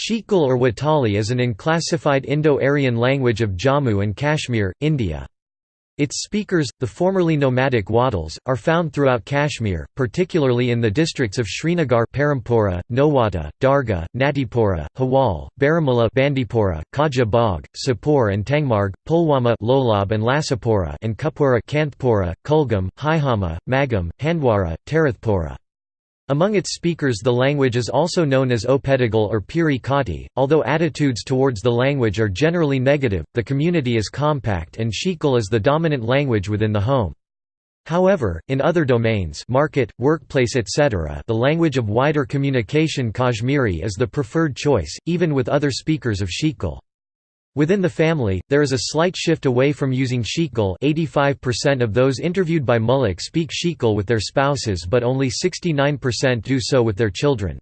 Sheikgul or Watali is an unclassified Indo-Aryan language of Jammu and Kashmir, India. Its speakers, the formerly nomadic Wadals, are found throughout Kashmir, particularly in the districts of Srinagar Parampora, Nowata, Darga, Natipura, Hawal, Baramulla Bandipora, Khaja Bagh, Sopore and Tangmarg, Pulwama Lolab and Lasipora and Kupwara Kantpura, Kulgam, Haihama, Magam, Handwara, Tarathpura. Among its speakers the language is also known as Opetigal or Piri Kati. Although attitudes towards the language are generally negative, the community is compact and Sheikgul is the dominant language within the home. However, in other domains market, workplace etc. the language of wider communication Kashmiri is the preferred choice, even with other speakers of Sheikgul. Within the family, there is a slight shift away from using Sheikgul 85% of those interviewed by Mullik speak Sheikgul with their spouses but only 69% do so with their children.